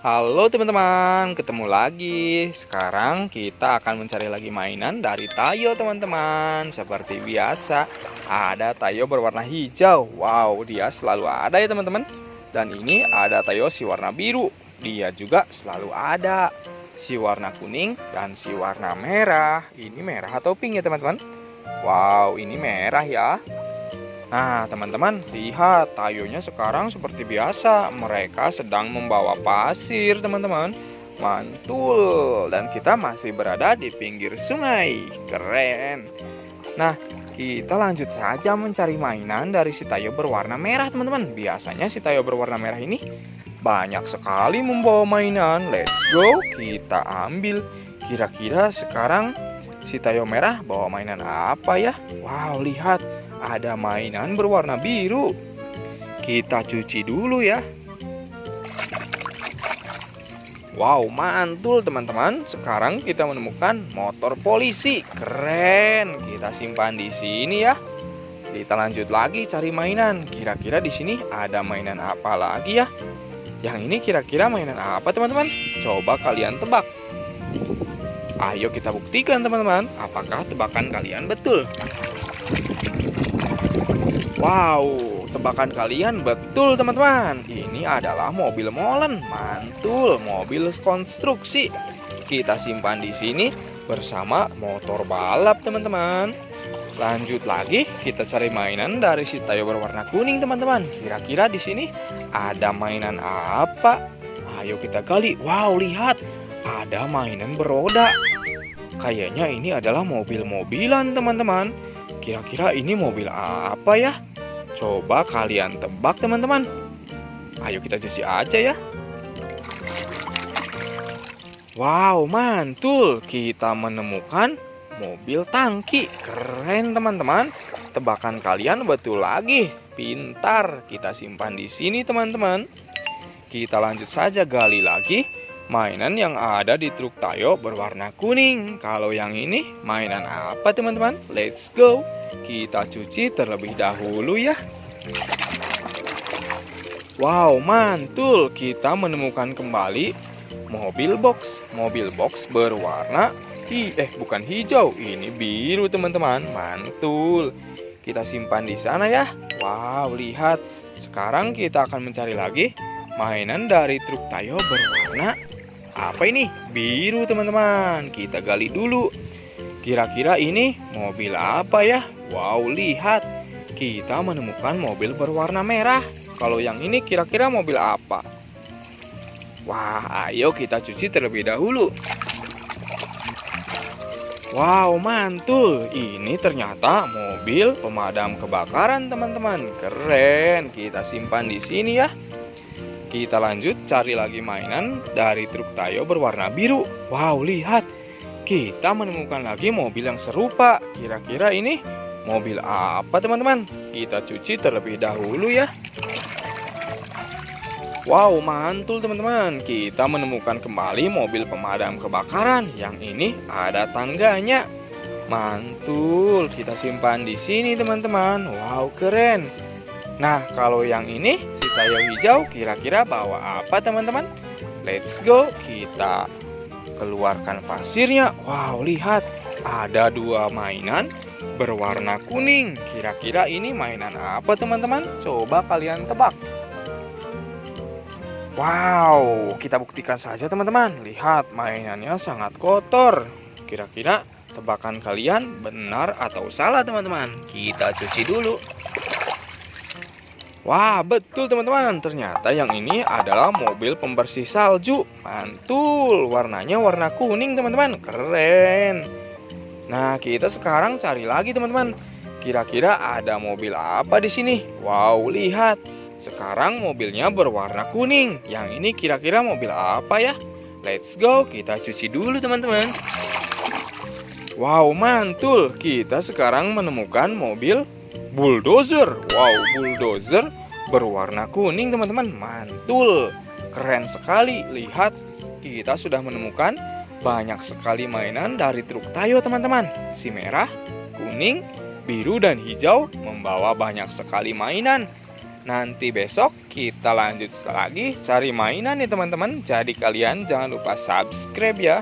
Halo teman-teman, ketemu lagi. Sekarang kita akan mencari lagi mainan dari Tayo teman-teman. Seperti biasa, ada Tayo berwarna hijau. Wow, dia selalu ada ya teman-teman. Dan ini ada Tayo si warna biru. Dia juga selalu ada. Si warna kuning dan si warna merah. Ini merah atau pink ya teman-teman? Wow, ini merah ya. Nah, teman-teman, lihat tayonya sekarang seperti biasa. Mereka sedang membawa pasir, teman-teman. Mantul. Dan kita masih berada di pinggir sungai. Keren. Nah, kita lanjut saja mencari mainan dari si tayo berwarna merah, teman-teman. Biasanya si tayo berwarna merah ini banyak sekali membawa mainan. Let's go, kita ambil. Kira-kira sekarang si tayo merah bawa mainan apa ya? Wow, lihat ada mainan berwarna biru. Kita cuci dulu ya. Wow, mantul teman-teman. Sekarang kita menemukan motor polisi. Keren. Kita simpan di sini ya. Kita lanjut lagi cari mainan. Kira-kira di sini ada mainan apa lagi ya? Yang ini kira-kira mainan apa teman-teman? Coba kalian tebak. Ayo kita buktikan teman-teman, apakah tebakan kalian betul. Wow, tebakan kalian betul teman-teman. Ini adalah mobil molen, mantul, mobil konstruksi. Kita simpan di sini bersama motor balap teman-teman. Lanjut lagi, kita cari mainan dari si Tayo berwarna kuning teman-teman. Kira-kira di sini ada mainan apa? Ayo kita gali. Wow, lihat, ada mainan beroda. Kayaknya ini adalah mobil-mobilan teman-teman. Kira-kira ini mobil apa ya? Coba kalian tebak teman-teman. Ayo kita cuci aja ya. Wow, mantul. Kita menemukan mobil tangki. Keren teman-teman. Tebakan kalian betul lagi. Pintar. Kita simpan di sini teman-teman. Kita lanjut saja gali lagi. Mainan yang ada di truk Tayo berwarna kuning. Kalau yang ini mainan apa teman-teman? Let's go. Kita cuci terlebih dahulu ya. Wow, mantul. Kita menemukan kembali mobil box. Mobil box berwarna hi eh bukan hijau, ini biru teman-teman. Mantul. Kita simpan di sana ya. Wow, lihat. Sekarang kita akan mencari lagi mainan dari truk Tayo berwarna apa ini? Biru teman-teman. Kita gali dulu. Kira-kira ini mobil apa ya? Wow, lihat. Kita menemukan mobil berwarna merah. Kalau yang ini kira-kira mobil apa? Wah, ayo kita cuci terlebih dahulu. Wow, mantul. Ini ternyata mobil pemadam kebakaran, teman-teman. Keren. Kita simpan di sini ya. Kita lanjut cari lagi mainan dari truk Tayo berwarna biru. Wow, lihat. Kita menemukan lagi mobil yang serupa. Kira-kira ini mobil apa teman-teman? Kita cuci terlebih dahulu ya. Wow, mantul teman-teman. Kita menemukan kembali mobil pemadam kebakaran. Yang ini ada tangganya. Mantul. Kita simpan di sini teman-teman. Wow, keren. Nah, kalau yang ini si tayo hijau kira-kira bawa apa teman-teman? Let's go. Kita keluarkan pasirnya. Wow, lihat. Ada dua mainan berwarna kuning. Kira-kira ini mainan apa teman-teman? Coba kalian tebak. Wow, kita buktikan saja teman-teman. Lihat, mainannya sangat kotor. Kira-kira tebakan kalian benar atau salah teman-teman? Kita cuci dulu. Wah, betul teman-teman. Ternyata yang ini adalah mobil pembersih salju. Mantul, warnanya warna kuning teman-teman. Keren. Nah, kita sekarang cari lagi teman-teman. Kira-kira ada mobil apa di sini? Wow, lihat. Sekarang mobilnya berwarna kuning. Yang ini kira-kira mobil apa ya? Let's go, kita cuci dulu teman-teman. Wow, mantul. Kita sekarang menemukan mobil bulldozer. Wow, bulldozer berwarna kuning teman-teman. Mantul. Keren sekali. Lihat, kita sudah menemukan banyak sekali mainan dari truk Tayo teman-teman. Si merah, kuning, biru, dan hijau membawa banyak sekali mainan. Nanti besok kita lanjut lagi cari mainan nih teman-teman. Jadi kalian jangan lupa subscribe ya.